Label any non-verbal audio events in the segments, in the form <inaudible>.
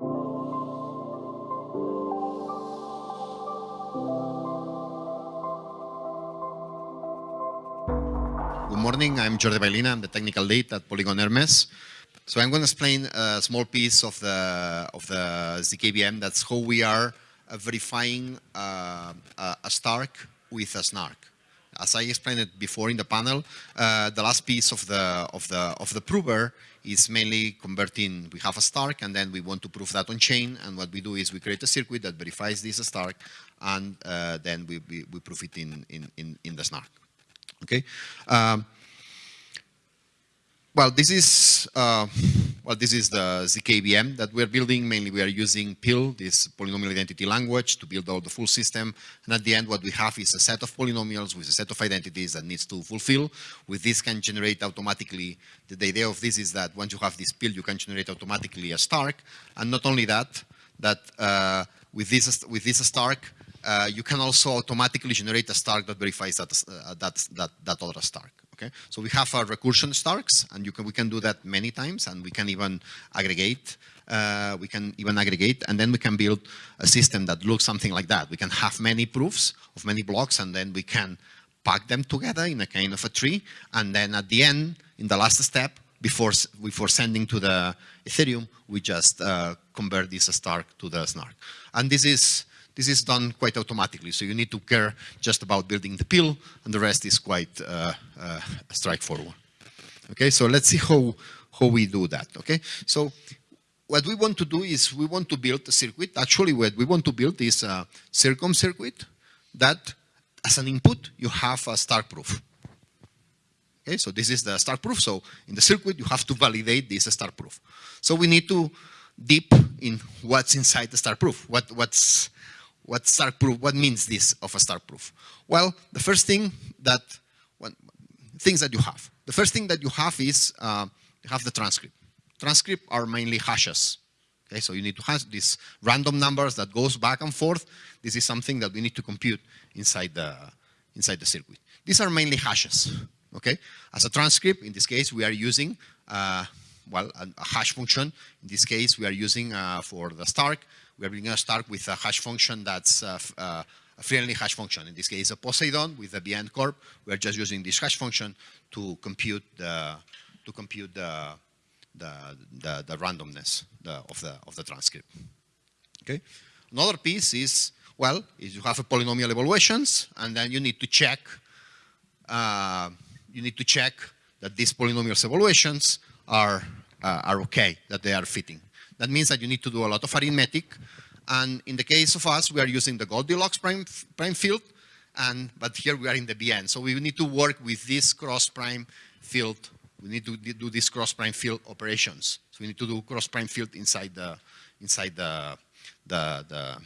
Good morning, I'm Jordi Baylina, I'm the technical lead at Polygon Hermez. So I'm going to explain a small piece of the, of the ZKVM, that's how we are verifying uh, a Stark with a Snark. As I explained it before in the panel, uh, the last piece of the, of, the, of the prover is mainly converting, we have a Stark and then we want to prove that on chain and what we do is we create a circuit that verifies this Stark and uh, then we, we, we prove it in, in, in, in the Snark. Okay. Um, well, this is uh, well, this is the ZKVM that we're building. Mainly, we are using PIL, this polynomial identity language, to build out the full system. And at the end, what we have is a set of polynomials with a set of identities that needs to fulfill. With this, can generate automatically. The, idea of this is that once you have this PIL, you can generate automatically a Stark. And not only that, that uh, with this with this Stark, uh, you can also automatically generate a Stark that verifies that, uh, that, that, that other Stark. Okay, so we have our recursion Starks, and you can, we can do that many times, and we can even aggregate. Uh, we can even aggregate, and then we can build a system that looks something like that. We can have many proofs of many blocks, and then we can pack them together in a kind of a tree, and then at the end, in the last step, before before sending to the Ethereum, we just uh, convert this Stark to the Snark. And this is this is done quite automatically, so you need to care just about building the PIL, and the rest is quite uh, uh, straightforward. Okay, so let's see how, how we do that, okay? So what we want to do is we want to build a circuit. Actually, what we want to build is a Circom circuit that, as an input, you have a Stark proof. Okay, so this is the Stark proof. So in the circuit, you have to validate this Stark proof. So we need to deep in what's inside the Stark proof. What, what's what Stark proof, what means this of a Stark proof? Well, the first thing that, things that you have. The first thing that you have is, uh, you have the transcript. Transcript are mainly hashes. Okay, so you need to have these random numbers that goes back and forth. This is something that we need to compute inside the, inside the circuit. These are mainly hashes, okay? As a transcript, in this case, we are using, uh, well, a, a, hash function. In this case, we are using uh, for the Stark, we're going to start with a hash function that's uh, uh, a friendly hash function. In this case, a Poseidon with a BN curve. We're just using this hash function to compute the to compute the the, the, the randomness of the of the transcript. Okay. Another piece is well, is you have a polynomial evaluations, and then you need to check. Uh, you need to check that these polynomial evaluations are uh, are okay, that they are fitting. That means that you need to do a lot of arithmetic. And in the case of us, we are using the Goldilocks prime, prime field, and, but here we are in the BN. So we need to work with this cross prime field. We need to do this cross prime field operations. So we need to do cross prime field inside the, inside the, the, the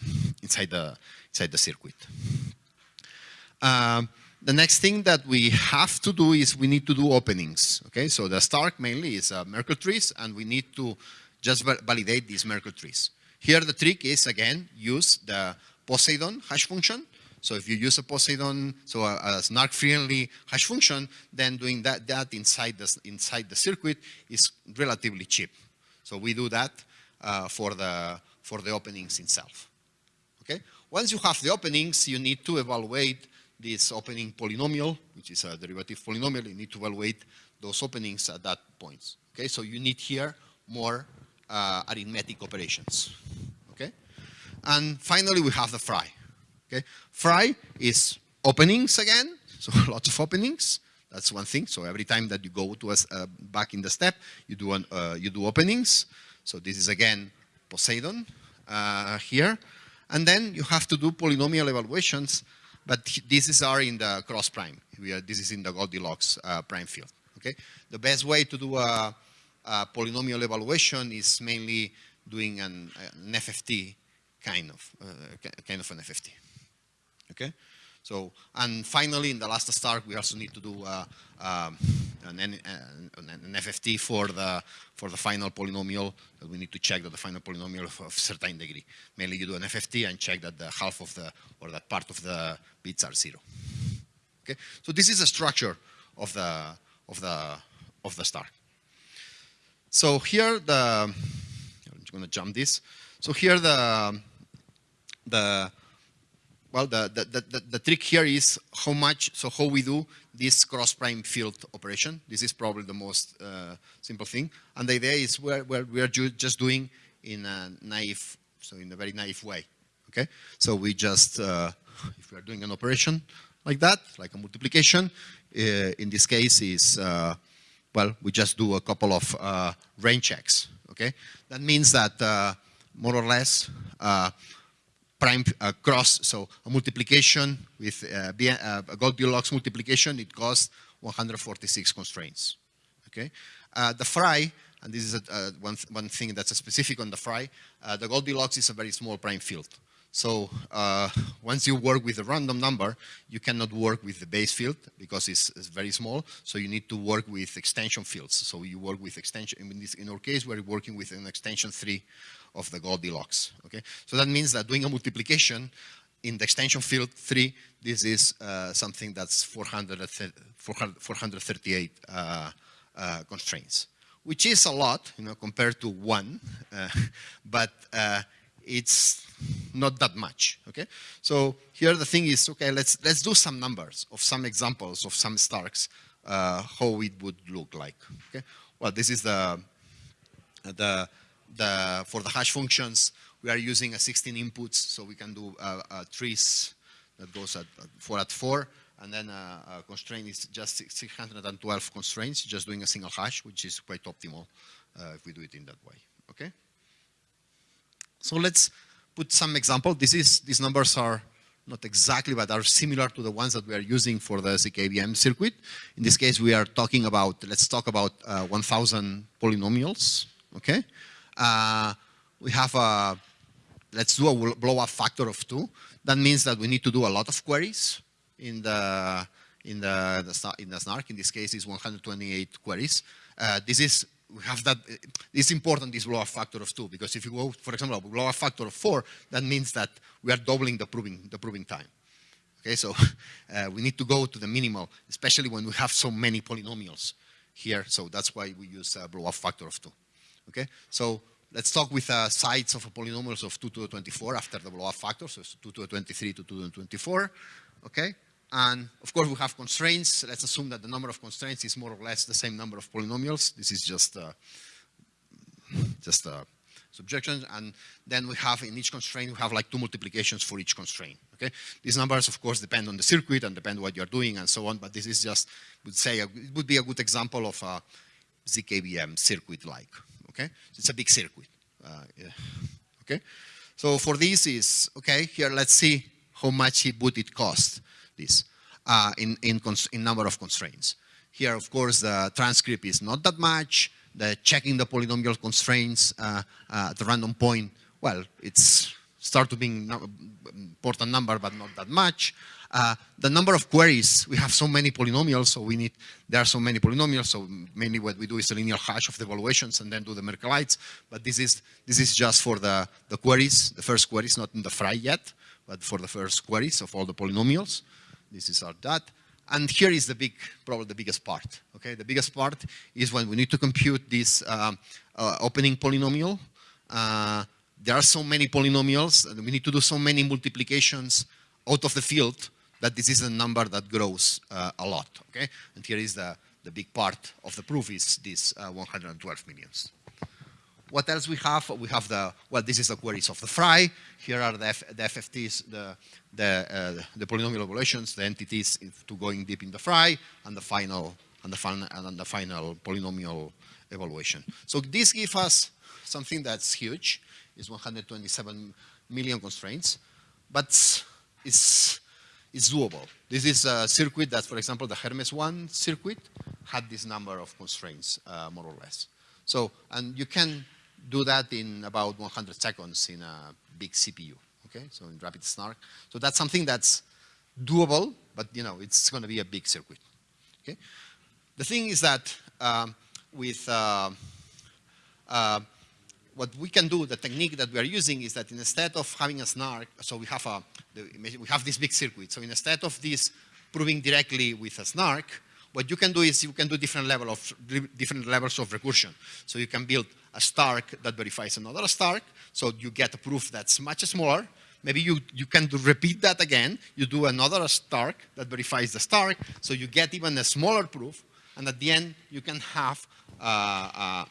inside the, inside the circuit. Um, the next thing that we have to do is we need to do openings. Okay, so the Stark mainly is uh, Merkle trees, and we need to just validate these Merkle trees. Here the trick is, again, use the Poseidon hash function. So if you use a Poseidon, so a, a snark-friendly hash function, then doing that, that inside, the, inside the circuit is relatively cheap. So we do that uh, for, the, for the openings itself. Okay? Once you have the openings, you need to evaluate this opening polynomial, which is a derivative polynomial. You need to evaluate those openings at that point. Okay, so you need here more uh, arithmetic operations. Okay, and finally we have the FRI. Okay, FRI is openings again, so <laughs> lots of openings. That's one thing. So every time that you go to us uh, back in the step, you do an, uh, you do openings. So this is again Poseidon uh, here, and then you have to do polynomial evaluations. But this is are in the cross prime. Are, this is in the Goldilocks uh, prime field. Okay, the best way to do a uh, polynomial evaluation is mainly doing an, an FFT kind of, uh, kind of an FFT. Okay? So, and finally, in the last start, we also need to do uh, um, an, an, an, FFT for the for the final polynomial. That we need to check that the final polynomial of, of certain degree. Mainly, you do an FFT and check that the half of the or that part of the bits are zero. Okay, so this is a structure of the of the of the Stark. So here the I'm going to jump this. So here the, the well, the, the, the, the, trick here is how much, so how we do this cross-prime field operation. This is probably the most uh, simple thing. And the idea is we're, we're, we're just doing in a naive, so in a very naive way, okay? So we just, uh, if we are doing an operation like that, like a multiplication, uh, in this case is, uh, well, we just do a couple of uh, range checks, okay? That means that uh, more or less, prime uh, cross, so a multiplication with uh, uh, a Goldilocks multiplication, it costs 146 constraints. Okay, the FRI, and this is a, one, th one thing that's specific on the FRI, the Goldilocks is a very small prime field. So uh, once you work with a random number, you cannot work with the base field because it's, it's, very small. So you need to work with extension fields. So you work with extension, in, this, in our case, we're working with an extension three of the Goldilocks. Okay, so that means that doing a multiplication in the extension field three, this is uh, something that's 438 uh, uh, constraints, which is a lot, you know, compared to one, uh, <laughs> but uh, it's not that much. Okay, so here the thing is, okay, let's let's do some numbers of some examples of some Starks, uh, how it would look like. Okay, well, this is the the the, for the hash functions, we are using a 16 inputs, so we can do uh, uh, trees that goes at, 4 at 4, and then a constraint is just 612 constraints, just doing a single hash, which is quite optimal uh, if we do it in that way, okay? So let's put some example. This is, these numbers are not exactly, but are similar to the ones that we are using for the ZKVM circuit. In this case, we are talking about, let's talk about uh, 1,000 polynomials, okay? uh, we have a, let's do a blow up factor of two. That means that we need to do a lot of queries in the, in the, the in the snark. In this case, is 128 queries. Uh, this is we have that, it's important, this blow up factor of two, because if you go, for example, a blow up factor of four, that means that we are doubling the proving, the proving time. Okay, so <laughs> uh, we need to go to the minimal, especially when we have so many polynomials here. So that's why we use a blow up factor of two. Okay, so let's talk with uh, sides of polynomials of 2 to the 24 after the blow-up factor, so 2 to the 23 to 2 to the 24. Okay, and of course we have constraints. Let's assume that the number of constraints is more or less the same number of polynomials. This is just uh, just a subjection, and then we have in each constraint we have like two multiplications for each constraint. Okay, these numbers of course depend on the circuit and depend what you're doing and so on. But this is just would say a, it would be a good example of a ZKVM circuit like. Okay, it's a big circuit. Uh, yeah. Okay, so for this is okay. Here, let's see how much it would it cost this uh, in in in number of constraints. Here, of course, the transcript is not that much. The checking the polynomial constraints uh, uh at the random point, well, it's start to being important number, but not that much. Uh, the number of queries, we have so many polynomials, so we need, there are so many polynomials, so mainly what we do is a linear hash of the evaluations and then do the Merkelites, but this is, this is just for the, the queries, the first queries, not in the FRI yet, but for the first queries of all the polynomials. This is our dot. And here is the big, probably the biggest part, okay? The biggest part is when we need to compute this um, uh, opening polynomial. Uh, there are so many polynomials, and we need to do so many multiplications out of the field that this is a number that grows uh, a lot, okay? And here is the, the big part of the proof is this uh, 112 millions. What else we have? We have the, well, this is the queries of the FRI. Here are the, F, the FFTs, the, the, uh, the polynomial evaluations, the entities to going deep in the FRI, and the final, and the final, and the final polynomial evaluation. So this gives us something that's huge, is 127 million constraints, but it's it's doable. This is a circuit that, for example, the Hermez 1 circuit had this number of constraints, uh, more or less. So, and you can do that in about 100 seconds in a big CPU, okay? So in Rapid Snark. So that's something that's doable, but you know, it's going to be a big circuit, okay? The thing is that um, with uh, uh, what we can do, the technique that we are using is that instead of having a snark, so we have a, we have this big circuit. So instead of this proving directly with a snark, what you can do is you can do different level of different levels of recursion. So you can build a Stark that verifies another Stark, so you get a proof that's much smaller. Maybe you, you can do, repeat that again. You do another Stark that verifies the Stark, so you get even a smaller proof, and at the end you can have uh, uh,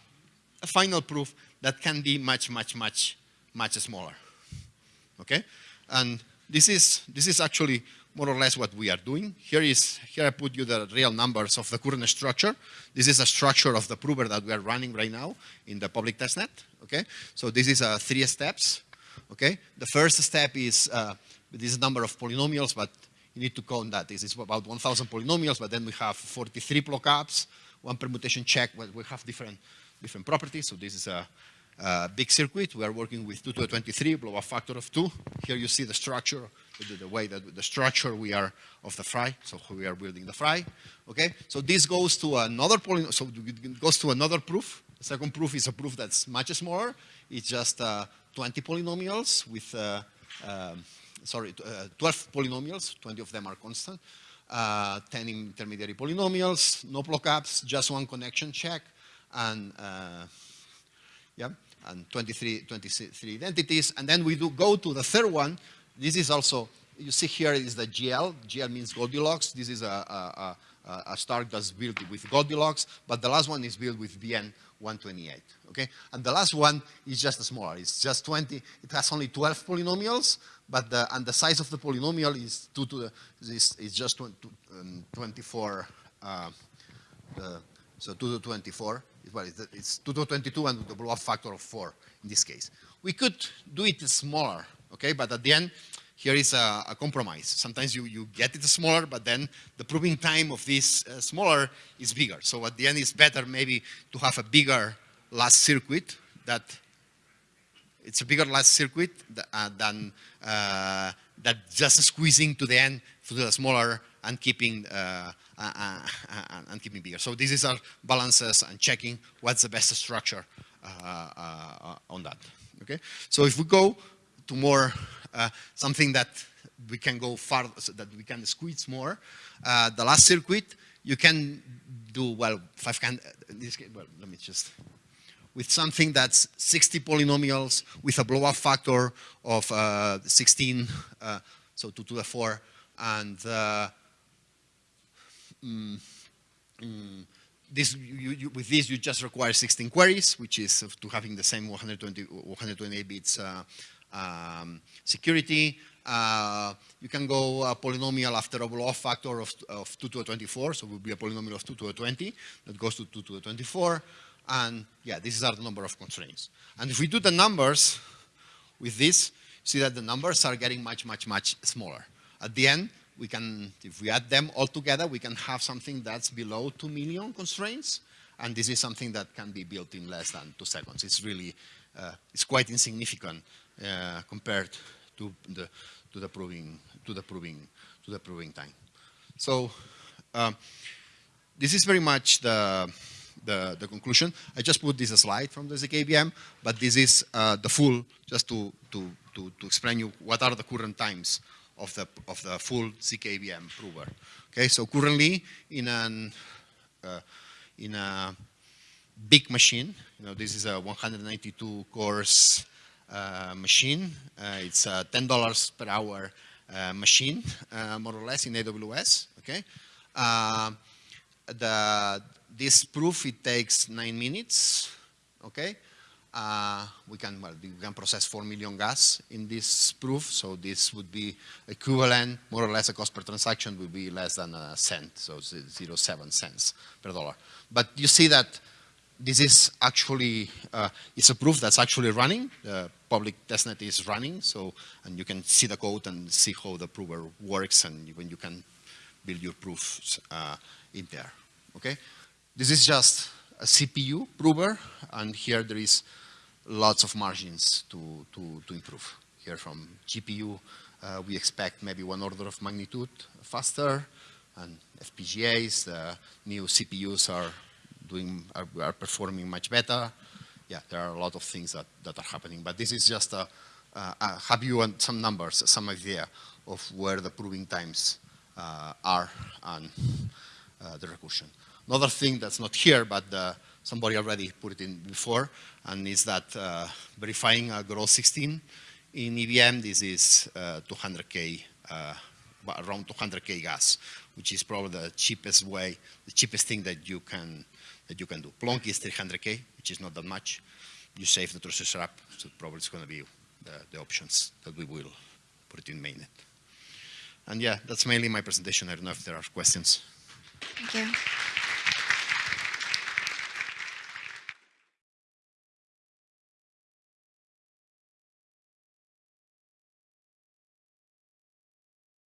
a final proof that can be much, much, much, much smaller. Okay, and this is this is actually more or less what we are doing. Here is here I put you the real numbers of the current structure. This is a structure of the prover that we are running right now in the public testnet. Okay, so this is uh, three steps. Okay, the first step is uh, this number of polynomials, but you need to count that. This is about 1,000 polynomials, but then we have 43 lookups, one permutation check. Well, we have different different properties. So this is a uh, big circuit. We are working with 2 to the 23, blow a factor of 2. Here you see the structure, the, way that the structure we are of the FRI, so we are building the FRI. Okay, so this goes to another polynomial, so it goes to another proof. The second proof is a proof that's much smaller. It's just uh, 20 polynomials with, uh, um, sorry, uh, 12 polynomials, 20 of them are constant. Uh, 10 intermediary polynomials, no lookups, just one connection check, and yeah, and 23, 23 identities. And then we do go to the third one. This is also, you see here is the GL. GL means Goldilocks. This is a, a, a, a Stark that's built with Goldilocks, but the last one is built with BN 128, okay? And the last one is just smaller. It's just 20, it has only 12 polynomials, but the, and the size of the polynomial is 2 to the, is, is just 20, um, 24, uh, so 2 to 24 well, it's 2 to 22 and the blow-up factor of 4 in this case. We could do it smaller, okay, but at the end, here is a, a compromise. Sometimes you, you get it smaller, but then the proving time of this uh, smaller is bigger. So at the end, it's better maybe to have a bigger last circuit that it's a bigger last circuit uh, than uh, that just squeezing to the end to the smaller and keeping uh, uh, uh, uh, and keeping bigger. So this is our balances and checking what's the best structure on that. Okay. So if we go to more something that we can go far, so that we can squeeze more, the last circuit you can do well. Five can. In this case, well, let me just with something that's 60 polynomials with a blow-up factor of uh, 16, uh, so 2 to the 4, and uh, mm, mm, this, you, you, with this, you just require 16 queries, which is to having the same 120, 128 bits uh, um, security. Uh, you can go a polynomial after a blow-up factor of, of 2 to the 24, so it will be a polynomial of 2 to the 20 that goes to 2 to the 24. And yeah, this is our number of constraints. And if we do the numbers with this, see that the numbers are getting much, much, much smaller. At the end, we can, if we add them all together, we can have something that's below 2 million constraints. And this is something that can be built in less than two seconds. It's really, uh, it's quite insignificant uh, compared to the, to the proving, to the proving, to the proving time. So um, this is very much the, the, the, conclusion. I just put this slide from the ZKVM, but this is uh, the full, just to, to, to, to explain you what are the current times of the, of the full ZKVM prover. Okay, so currently in, an, uh, in a big machine, you know, this is a 192 cores uh, machine. Uh, it's a $10 per hour uh, machine, uh, more or less in AWS, okay? Uh, the, this proof, it takes nine minutes, okay? Uh, we can well, we can process 4 million gas in this proof, so this would be equivalent, more or less, a cost per transaction would be less than a cent, so 0.07 cents per dollar. But you see that this is actually, uh, it's a proof that's actually running. The public testnet is running, so, and you can see the code and see how the prover works and when you can build your proofs uh, in there, okay? This is just a CPU prover, and here there is lots of margins to, to, to improve. Here from GPU, uh, we expect maybe one order of magnitude faster, and FPGAs, the new CPUs are doing, are, are, performing much better. Yeah, there are a lot of things that, that are happening, but this is just a, a have you some numbers, some idea of where the proving times uh, are and uh, the recursion. Another thing that's not here, but uh, somebody already put it in before, and is that uh, verifying a Groth 16 in EVM, this is uh, 200K, uh, around 200K gas, which is probably the cheapest way, the cheapest thing that you can, that you can do. Plonk is 300K, which is not that much. You save the processor up, so probably it's going to be the, the options that we will put in mainnet. And yeah, that's mainly my presentation. I don't know if there are questions. Thank you.